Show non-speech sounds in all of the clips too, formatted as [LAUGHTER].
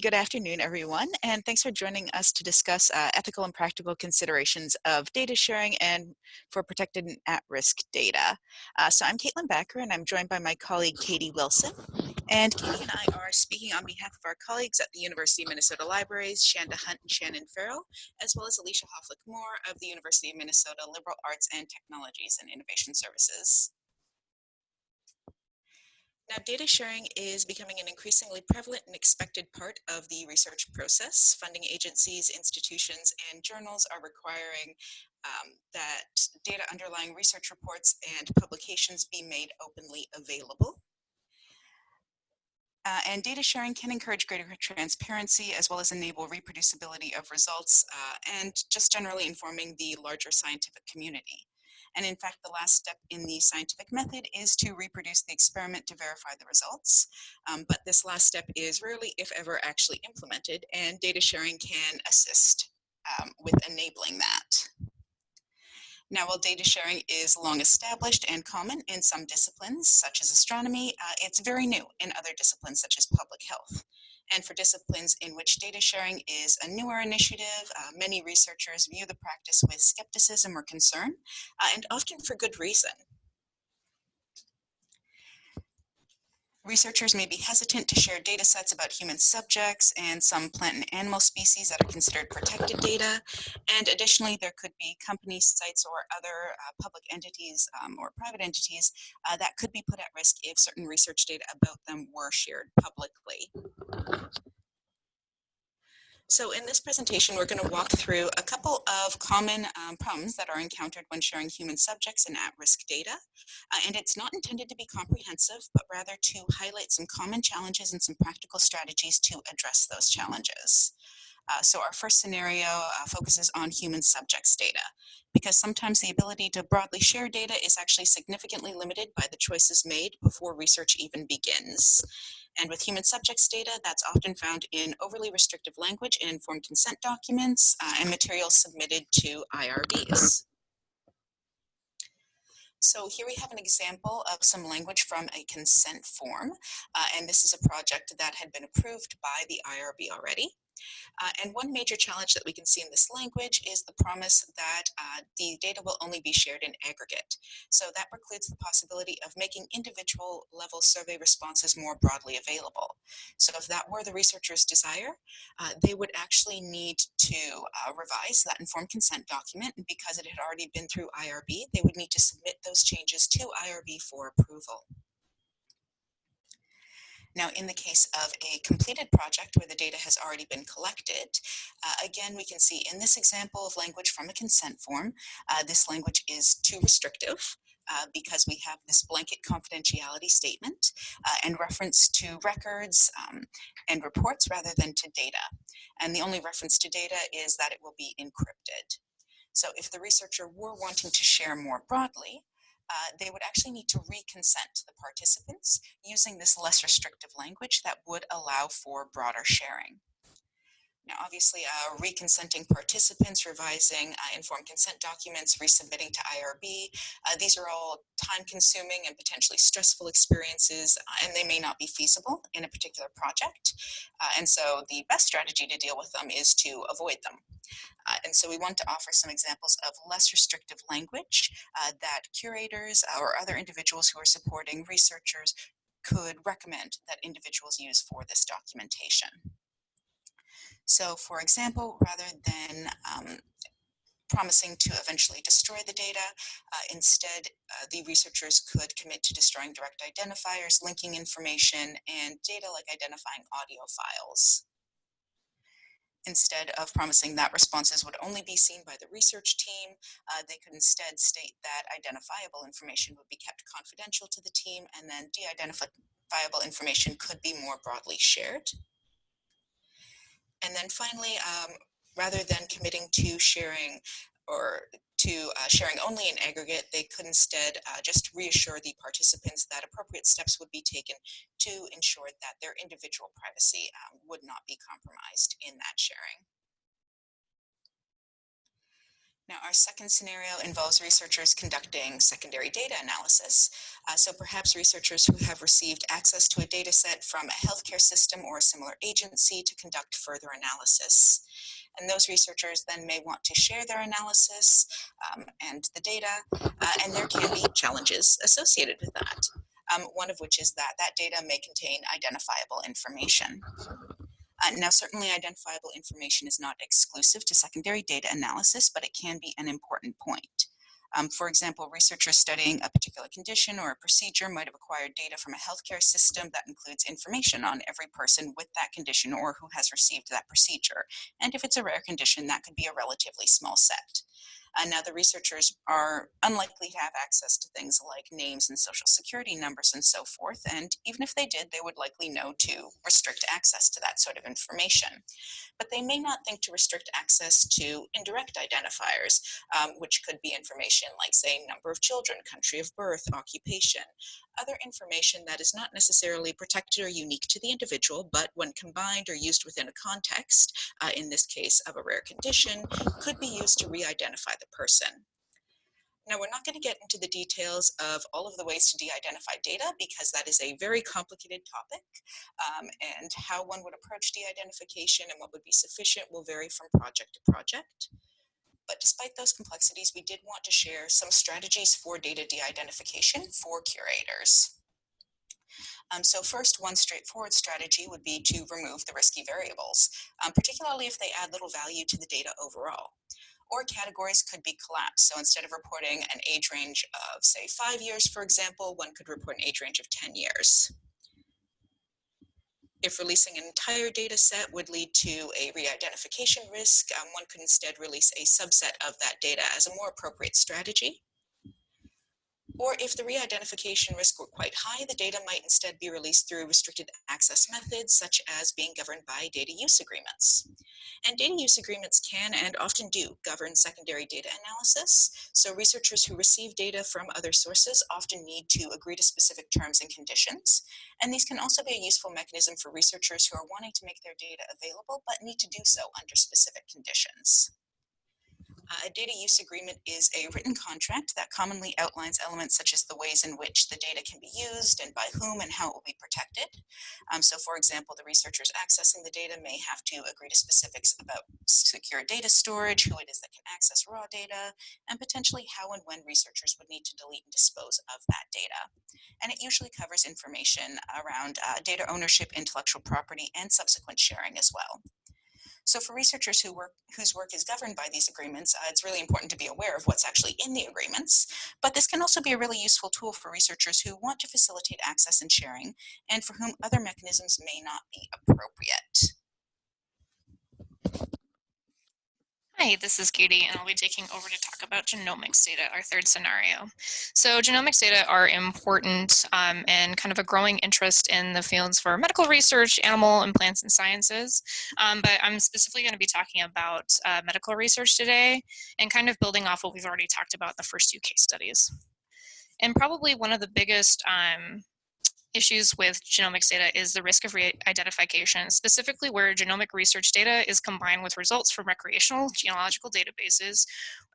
Good afternoon, everyone, and thanks for joining us to discuss uh, ethical and practical considerations of data sharing and for protected and at-risk data. Uh, so I'm Caitlin Bakker, and I'm joined by my colleague Katie Wilson. And Katie and I are speaking on behalf of our colleagues at the University of Minnesota Libraries, Shanda Hunt and Shannon Farrell, as well as Alicia Hofelich-Mohr of the University of Minnesota Liberal Arts and Technologies and Innovation Services. Now, data sharing is becoming an increasingly prevalent and expected part of the research process. Funding agencies, institutions, and journals are requiring um, that data underlying research reports and publications be made openly available. Uh, and data sharing can encourage greater transparency as well as enable reproducibility of results uh, and just generally informing the larger scientific community. And in fact, the last step in the scientific method is to reproduce the experiment to verify the results. Um, but this last step is rarely, if ever, actually implemented, and data sharing can assist um, with enabling that. Now, while data sharing is long established and common in some disciplines, such as astronomy, uh, it's very new in other disciplines, such as public health. And for disciplines in which data sharing is a newer initiative, uh, many researchers view the practice with skepticism or concern, uh, and often for good reason. Researchers may be hesitant to share data sets about human subjects and some plant and animal species that are considered protected data. And additionally, there could be company sites or other uh, public entities um, or private entities uh, that could be put at risk if certain research data about them were shared publicly. So in this presentation, we're going to walk through a couple of common um, problems that are encountered when sharing human subjects and at-risk data. Uh, and it's not intended to be comprehensive, but rather to highlight some common challenges and some practical strategies to address those challenges. Uh, so our first scenario uh, focuses on human subjects data because sometimes the ability to broadly share data is actually significantly limited by the choices made before research even begins. And with human subjects data, that's often found in overly restrictive language in informed consent documents uh, and materials submitted to IRBs. So here we have an example of some language from a consent form, uh, and this is a project that had been approved by the IRB already. Uh, and one major challenge that we can see in this language is the promise that uh, the data will only be shared in aggregate. So that precludes the possibility of making individual level survey responses more broadly available. So if that were the researcher's desire, uh, they would actually need to uh, revise that informed consent document. And because it had already been through IRB, they would need to submit those changes to IRB for approval. Now, in the case of a completed project where the data has already been collected, uh, again, we can see in this example of language from a consent form, uh, this language is too restrictive. Uh, because we have this blanket confidentiality statement uh, and reference to records um, and reports rather than to data. And the only reference to data is that it will be encrypted. So if the researcher were wanting to share more broadly, uh, they would actually need to reconsent the participants using this less restrictive language that would allow for broader sharing. Now, obviously, uh, reconsenting participants, revising uh, informed consent documents, resubmitting to IRB, uh, these are all time-consuming and potentially stressful experiences, uh, and they may not be feasible in a particular project. Uh, and so the best strategy to deal with them is to avoid them. Uh, and so we want to offer some examples of less restrictive language that curators or other individuals who are supporting researchers could recommend that individuals use for this documentation. So for example, rather than um, promising to eventually destroy the data. Uh, instead, uh, the researchers could commit to destroying direct identifiers, linking information, and data like identifying audio files. Instead of promising that responses would only be seen by the research team, uh, they could instead state that identifiable information would be kept confidential to the team and then de-identifiable information could be more broadly shared. And then finally, um, rather than committing to sharing or to uh, sharing only in aggregate, they could instead uh, just reassure the participants that appropriate steps would be taken to ensure that their individual privacy um, would not be compromised in that sharing. Now, our second scenario involves researchers conducting secondary data analysis. Uh, so perhaps researchers who have received access to a data set from a healthcare system or a similar agency to conduct further analysis. And those researchers then may want to share their analysis um, and the data, uh, and there can be challenges associated with that. Um, one of which is that that data may contain identifiable information. Uh, now, certainly identifiable information is not exclusive to secondary data analysis, but it can be an important point. Um, for example, researchers studying a particular condition or a procedure might have acquired data from a healthcare system that includes information on every person with that condition or who has received that procedure. And if it's a rare condition, that could be a relatively small set. Uh, now the researchers are unlikely to have access to things like names and social security numbers and so forth. And even if they did, they would likely know to restrict access to that sort of information. But they may not think to restrict access to indirect identifiers, um, which could be information like say number of children, country of birth, occupation, other information that is not necessarily protected or unique to the individual, but when combined or used within a context, uh, in this case of a rare condition, could be used to re-identify the person. Now, we're not going to get into the details of all of the ways to de-identify data because that is a very complicated topic um, and how one would approach de-identification and what would be sufficient will vary from project to project. But despite those complexities, we did want to share some strategies for data de-identification for curators. Um, so first, one straightforward strategy would be to remove the risky variables, um, particularly if they add little value to the data overall or categories could be collapsed. So instead of reporting an age range of say five years, for example, one could report an age range of 10 years. If releasing an entire data set would lead to a re-identification risk, um, one could instead release a subset of that data as a more appropriate strategy. Or if the re-identification risk were quite high, the data might instead be released through restricted access methods, such as being governed by data use agreements. And data use agreements can and often do govern secondary data analysis. So researchers who receive data from other sources often need to agree to specific terms and conditions. And these can also be a useful mechanism for researchers who are wanting to make their data available, but need to do so under specific conditions. Uh, a data use agreement is a written contract that commonly outlines elements such as the ways in which the data can be used and by whom and how it will be protected. Um, so for example, the researchers accessing the data may have to agree to specifics about secure data storage, who it is that can access raw data, and potentially how and when researchers would need to delete and dispose of that data. And it usually covers information around uh, data ownership, intellectual property, and subsequent sharing as well. So for researchers who work, whose work is governed by these agreements, uh, it's really important to be aware of what's actually in the agreements. But this can also be a really useful tool for researchers who want to facilitate access and sharing, and for whom other mechanisms may not be appropriate. Hi, this is Katie, and I'll be taking over to talk about genomics data, our third scenario. So genomics data are important um, and kind of a growing interest in the fields for medical research, animal and plants and sciences. Um, but I'm specifically going to be talking about uh, medical research today and kind of building off what we've already talked about in the first two case studies. And probably one of the biggest um, issues with genomics data is the risk of re-identification, specifically where genomic research data is combined with results from recreational genealogical databases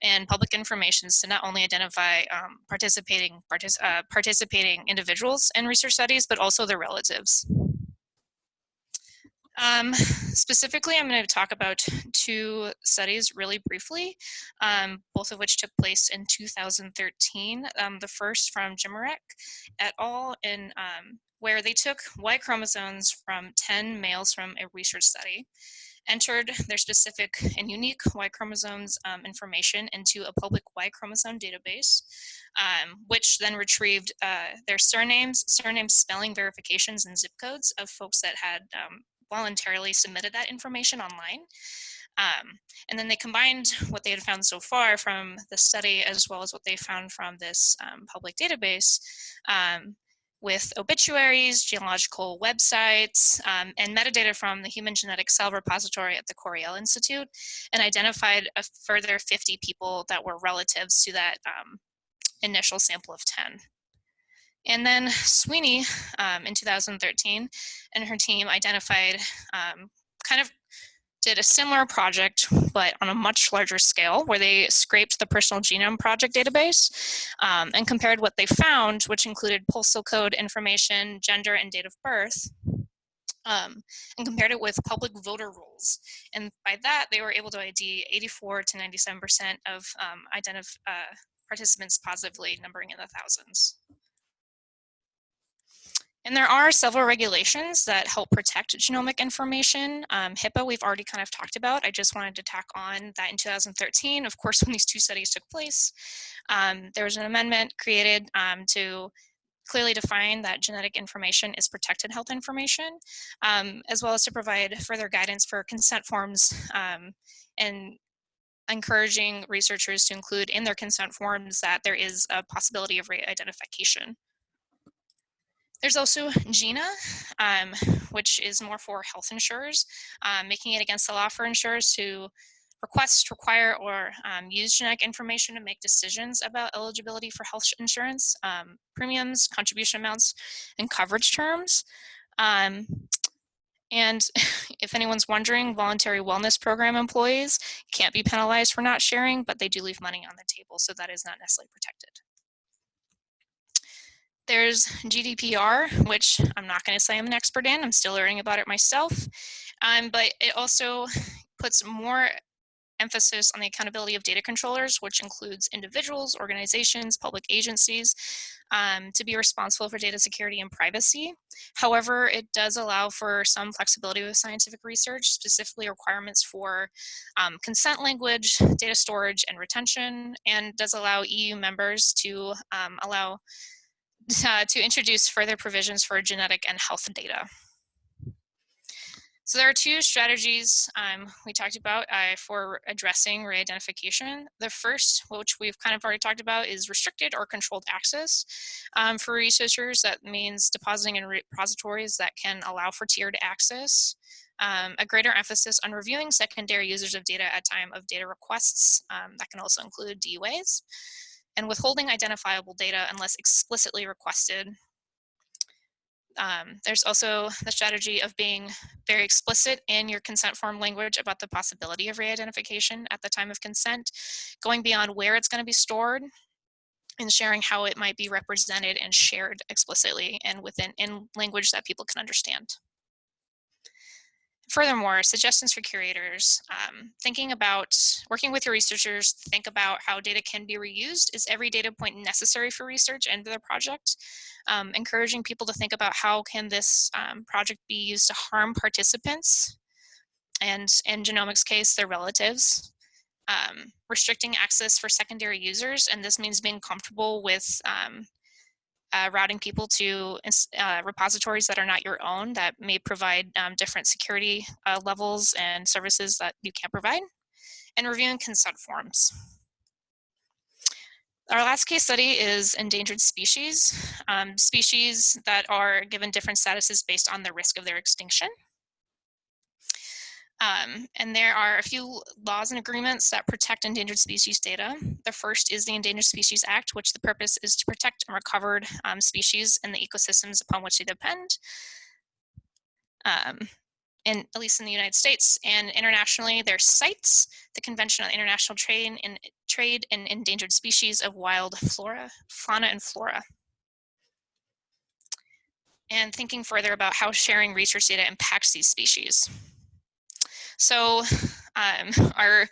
and public information to not only identify um, participating, partic uh, participating individuals in research studies, but also their relatives. Um, [LAUGHS] specifically, I'm going to talk about two studies really briefly, um, both of which took place in 2013. Um, the first from Gymrek et al. in um, where they took Y chromosomes from 10 males from a research study, entered their specific and unique Y chromosomes um, information into a public Y chromosome database, um, which then retrieved uh, their surnames, surname spelling verifications and zip codes of folks that had voluntarily submitted that information online. Um, and then they combined [LAUGHS] what they had found so far from the study as well as what they found from this um, public database um, with obituaries, genealogical websites, um, and metadata from the Human Genetic Cell Repository at the Coriell Institute, and identified a further 50 people that were relatives to that um, initial sample of 10. And then Sweeney um, in 2013 and her team identified um, kind of did a similar project, but on a much larger scale, where they scraped the Personal Genome Project database um, and compared what they found, which included postal code information, gender, and date of birth, um, and compared it with public voter rolls. And by that, they were able to ID 84 to 97% of um, uh, participants positively, numbering in the thousands. And there are several regulations that help protect genomic information. Um, HIPAA, we've already kind of talked about. I just wanted to tack on that in 2013, of course, [LAUGHS] when these two studies took place, um, there was an amendment created um, to clearly define that genetic information is protected health information, um, as well as to provide further guidance for consent forms um, and encouraging researchers to include in their consent forms that there is a possibility of re-identification. There's also GINA, um, which is more for health insurers, um, making it against the law for insurers to request, require, or um, use genetic information to make decisions about eligibility for health insurance, um, premiums, contribution amounts, and coverage terms. Um, and [LAUGHS] if anyone's wondering, voluntary wellness program employees can't be penalized for not sharing, but they do leave money on the table, so that is not necessarily protected. There's GDPR, which I'm not going to say I'm an expert in. I'm still learning about it myself. Um, but it also puts more emphasis on the accountability of data controllers, which includes individuals, organizations, public agencies, um, to be responsible for data security and privacy. However, it does allow for some flexibility with scientific research, specifically requirements for um, consent language, data storage, and retention, and does allow EU members to um, allow [LAUGHS] uh, to introduce further provisions for genetic and health data. So there are two strategies um, we talked about uh, for addressing re-identification. The first, which we've kind of already talked about, is restricted or controlled access. Um, for researchers, that means depositing in repositories that can allow for tiered access. Um, a greater emphasis on reviewing secondary users of data at time of data requests. Um, that can also include DUAs. And withholding identifiable data unless explicitly requested um, there's also the strategy of being very explicit in your consent form language about the possibility of re-identification at the time of consent, going beyond where it's going to be stored, and sharing how it might be represented and shared explicitly and within in language that people can understand. Furthermore, suggestions for curators, um, thinking about working with your researchers, think about how data can be reused. Is every data point necessary for research and their project? Um, encouraging people to think about how can this um, project be used to harm participants and in genomics case, their relatives. Um, restricting access for secondary users, and this means being comfortable with um, uh, routing people to uh, repositories that are not your own that may provide um, different security uh, levels and services that you can't provide, and reviewing consent forms. Our last case study is endangered species, um, species that are given different statuses based on the risk of their extinction. Um, and there are a few laws and agreements that protect endangered species data. The first is the Endangered Species Act, which the purpose is to protect and recovered um, species and the ecosystems upon which they depend. Um, in, at least in the United States and internationally, there's CITES, the Convention on International Trade in Trade in Endangered Species of Wild Flora, Fauna and Flora. And thinking further about how sharing research data impacts these species. So um, [LAUGHS] our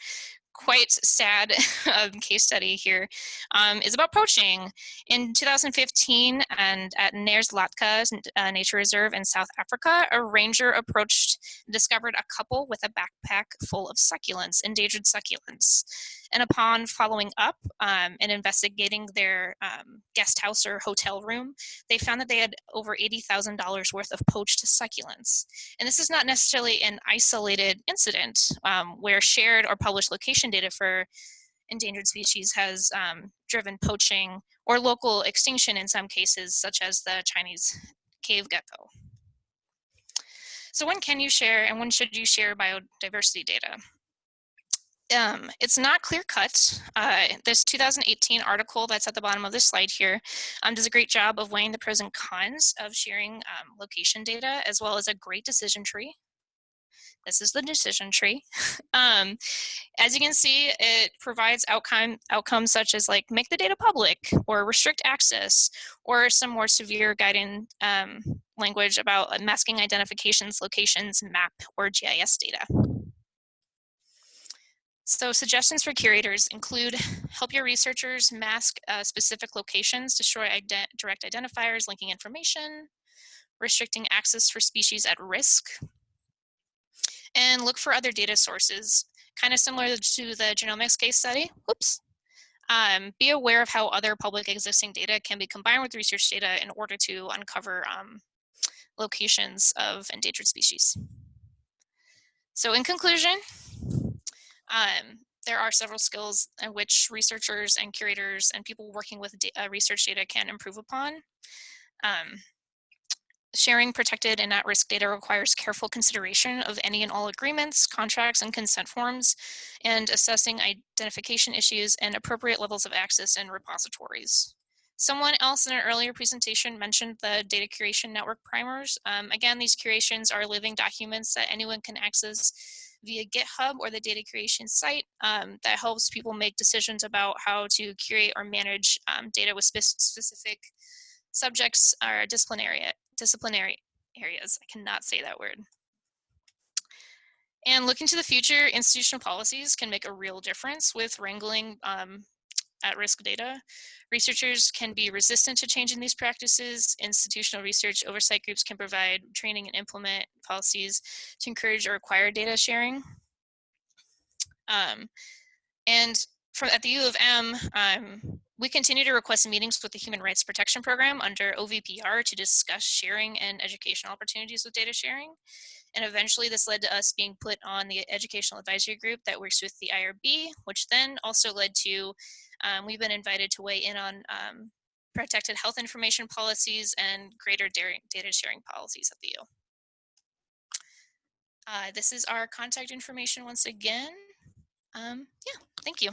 quite sad [LAUGHS] um, case study here um, is about poaching. In 2015, and at Knersvlakte uh, Nature Reserve in South Africa, a ranger approached and discovered a couple with a backpack full of succulents, endangered succulents. And upon following up um, and investigating their um, guest house or hotel room, they found that they had over $80,000 worth of poached succulents. And this is not necessarily an isolated incident um, where shared or published location data for endangered species has um, driven poaching or local extinction in some cases, such as the Chinese cave gecko. So when can you share and when should you share biodiversity data? Um, it's not clear cut. Uh, this 2018 article that's at the bottom of this slide here um, does a great job of weighing the pros and cons of sharing um, location data as well as a great decision tree. This is the decision tree. [LAUGHS] um, as you can see, it provides outcome outcomes such as like make the data public or restrict access or some more severe guiding um, language about masking identifications, locations, map, or GIS data. So suggestions for curators include help your researchers mask uh, specific locations, destroy ident direct identifiers linking information, restricting access for species at risk, and look for other data sources, kind of similar to the genomics case study. Whoops. Um, be aware of how other public existing data can be combined with research data in order to uncover um, locations of endangered species. So in conclusion, um, there are several skills in which researchers and curators and people working with uh, research data can improve upon. Um, sharing protected and at-risk data requires careful consideration of any and all agreements, contracts, and consent forms, and assessing identification issues and appropriate levels of access in repositories. Someone else in an earlier presentation mentioned the data curation network primers. Um, again, these curations are living documents that anyone can access via GitHub or the data curation site um, that helps people make decisions about how to curate or manage um, data with spe specific subjects or disciplinary, disciplinary areas. I cannot say that word. And looking to the future, institutional policies can make a real difference with wrangling um, at-risk data. Researchers can be resistant to changing these practices. Institutional research oversight groups can provide training and implement policies to encourage or require data sharing. Um, and from at the U of M, um, we continue to request meetings with the Human Rights Protection Program under OVPR to discuss sharing and educational opportunities with data sharing. And eventually this led to us being put on the educational advisory group that works with the IRB, which then also led to, um, we've been invited to weigh in on um, protected health information policies and greater data sharing policies at the U. Uh, this is our contact information once again. Um, yeah, thank you.